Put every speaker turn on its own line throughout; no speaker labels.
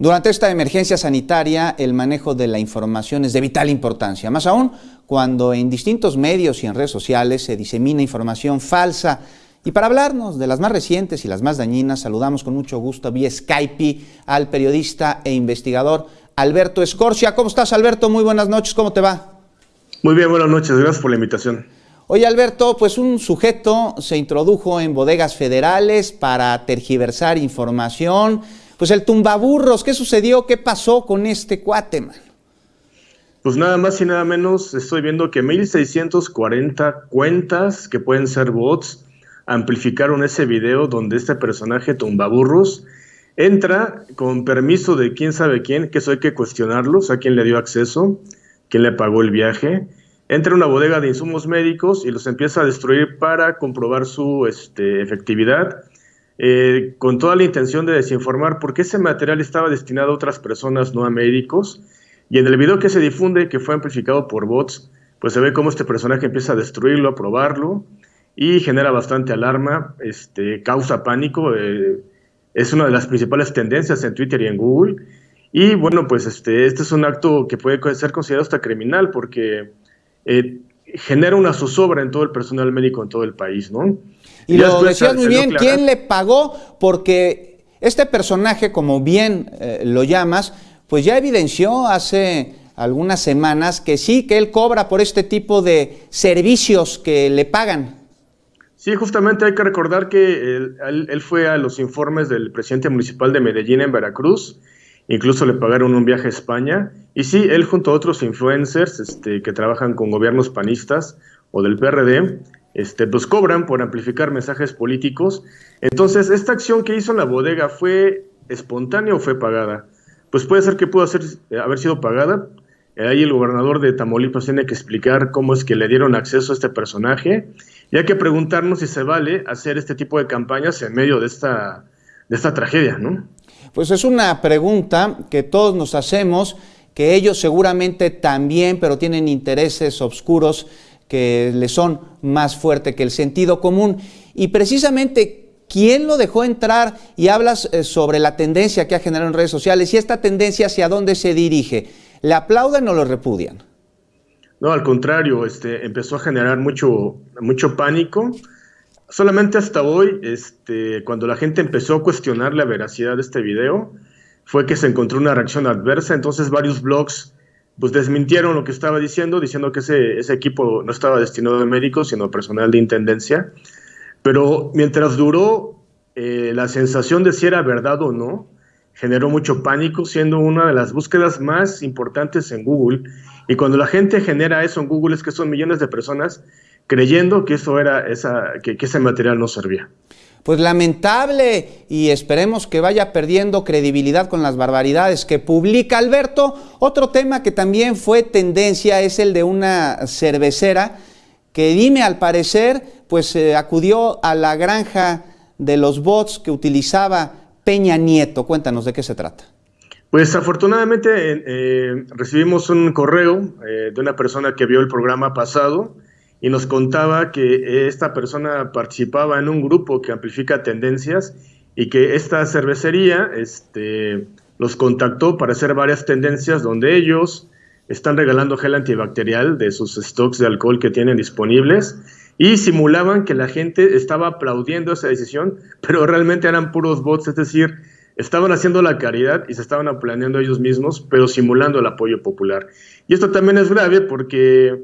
Durante esta emergencia sanitaria, el manejo de la información es de vital importancia, más aún cuando en distintos medios y en redes sociales se disemina información falsa. Y para hablarnos de las más recientes y las más dañinas, saludamos con mucho gusto vía Skype al periodista e investigador Alberto Escorcia. ¿Cómo estás, Alberto? Muy buenas noches, ¿cómo te va?
Muy bien, buenas noches, gracias por la invitación.
Oye, Alberto, pues un sujeto se introdujo en bodegas federales para tergiversar información pues el tumbaburros, ¿qué sucedió? ¿Qué pasó con este cuate, man?
Pues nada más y nada menos estoy viendo que 1640 cuentas que pueden ser bots amplificaron ese video donde este personaje tumbaburros entra con permiso de quién sabe quién, que eso hay que cuestionarlo, o sea, quién le dio acceso, quién le pagó el viaje, entra a una bodega de insumos médicos y los empieza a destruir para comprobar su este, efectividad eh, con toda la intención de desinformar porque ese material estaba destinado a otras personas, no a médicos. Y en el video que se difunde, que fue amplificado por bots, pues se ve cómo este personaje empieza a destruirlo, a probarlo y genera bastante alarma, este, causa pánico. Eh, es una de las principales tendencias en Twitter y en Google. Y bueno, pues este, este es un acto que puede ser considerado hasta criminal porque eh, genera una zozobra en todo el personal médico en todo el país, ¿no?
Y, lo decías muy bien, ¿quién le pagó? Porque este personaje, como bien eh, lo llamas, pues ya evidenció hace algunas semanas que sí, que él cobra por este tipo de servicios que le pagan.
Sí, justamente hay que recordar que él, fue a los informes del presidente municipal de Medellín en Veracruz, incluso le pagaron un viaje a España, y sí, él junto a otros influencers este, que trabajan con gobiernos panistas o del PRD, este, pues cobran por amplificar mensajes políticos. Entonces, ¿esta acción que hizo la bodega fue espontánea o fue pagada? Pues puede ser que pudo haber sido pagada. Ahí el gobernador de Tamaulipas tiene que explicar cómo es que le dieron acceso a este personaje y hay que preguntarnos si se vale hacer este tipo de campañas en medio de esta, de esta tragedia, ¿no?
Pues es una pregunta que todos nos hacemos, que ellos seguramente también, pero tienen intereses oscuros que le son más fuerte que el sentido común. Y precisamente, ¿quién lo dejó entrar? Y hablas eh, sobre la tendencia que ha generado en redes sociales y esta tendencia hacia dónde se dirige. ¿Le aplauden o lo repudian?
No, al contrario, este, empezó a generar mucho, mucho pánico. Solamente hasta hoy, este, cuando la gente empezó a cuestionar la veracidad de este video, fue que se encontró una reacción adversa. Entonces varios blogs pues desmintieron lo que estaba diciendo, diciendo que ese, ese equipo no estaba destinado a médicos, sino a personal de intendencia. Pero mientras duró eh, la sensación de si era verdad o no, generó mucho pánico, siendo una de las búsquedas más importantes en Google. Y cuando la gente genera eso en Google es que son millones de personas creyendo que eso era esa, que ese material no servía
pues lamentable y esperemos que vaya perdiendo credibilidad con las barbaridades que publica Alberto. Otro tema que también fue tendencia es el de una cervecera que dime al parecer pues eh, acudió a la granja de los bots que utilizaba Peña Nieto. Cuéntanos de qué se trata.
Pues afortunadamente eh, recibimos un correo eh, de una persona que vio el programa pasado y nos contaba que esta persona participaba en un grupo que amplifica tendencias y que esta cervecería este, los contactó para hacer varias tendencias donde ellos están regalando gel antibacterial de sus stocks de alcohol que tienen disponibles y simulaban que la gente estaba aplaudiendo esa decisión, pero realmente eran puros bots, es decir, estaban haciendo la caridad y se estaban planeando ellos mismos, pero simulando el apoyo popular. Y esto también es grave porque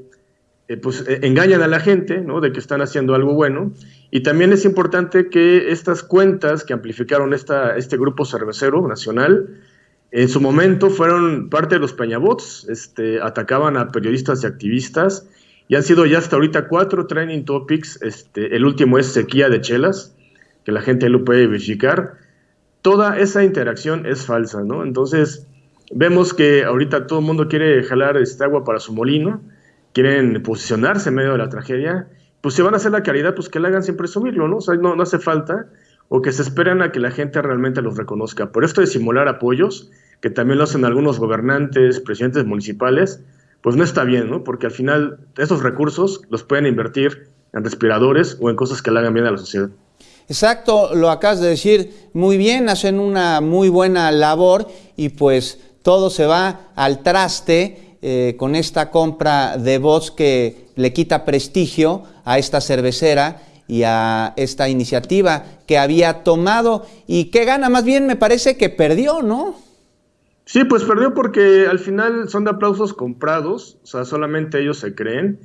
eh, pues eh, engañan a la gente, ¿no? De que están haciendo algo bueno. Y también es importante que estas cuentas que amplificaron esta, este grupo cervecero nacional, en su momento fueron parte de los peñabots, este, atacaban a periodistas y activistas, y han sido ya hasta ahorita cuatro training topics, este, el último es sequía de chelas, que la gente lo puede verificar. Toda esa interacción es falsa, ¿no? Entonces, vemos que ahorita todo el mundo quiere jalar este agua para su molino, quieren posicionarse en medio de la tragedia, pues si van a hacer la caridad, pues que la hagan sin presumirlo, ¿no? O sea, no, hace falta, o que se esperan a que la gente realmente los reconozca. Por esto de simular apoyos, que también lo hacen algunos gobernantes, presidentes municipales, pues no está bien, ¿no? Porque al final esos recursos los pueden invertir en respiradores o en cosas que le hagan bien a la sociedad.
Exacto, lo acabas de decir muy bien, hacen una muy buena labor y pues todo se va al traste eh, con esta compra de bots que le quita prestigio a esta cervecera y a esta iniciativa que había tomado y que gana, más bien me parece que perdió, ¿no?
Sí, pues perdió porque al final son de aplausos comprados, o sea, solamente ellos se creen.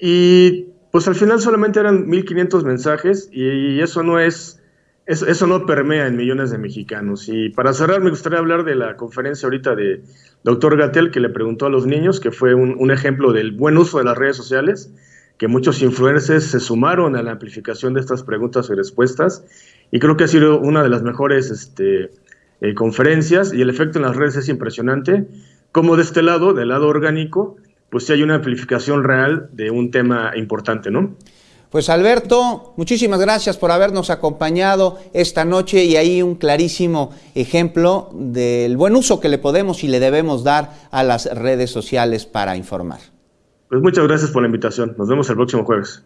Y pues al final solamente eran 1500 mensajes y, eso no es, eso, no permea en millones de mexicanos. Y para cerrar me gustaría hablar de la conferencia ahorita de doctor Gatel que le preguntó a los niños, que fue un, un ejemplo del buen uso de las redes sociales que muchos influencers se sumaron a la amplificación de estas preguntas y respuestas y creo que ha sido una de las mejores este, eh, conferencias y el efecto en las redes es impresionante, como de este lado, del lado orgánico, pues sí hay una amplificación real de un tema importante, ¿no?
Pues Alberto, muchísimas gracias por habernos acompañado esta noche y ahí un clarísimo ejemplo del buen uso que le podemos y le debemos dar a las redes sociales para informar.
Pues muchas gracias por la invitación. Nos vemos el próximo jueves.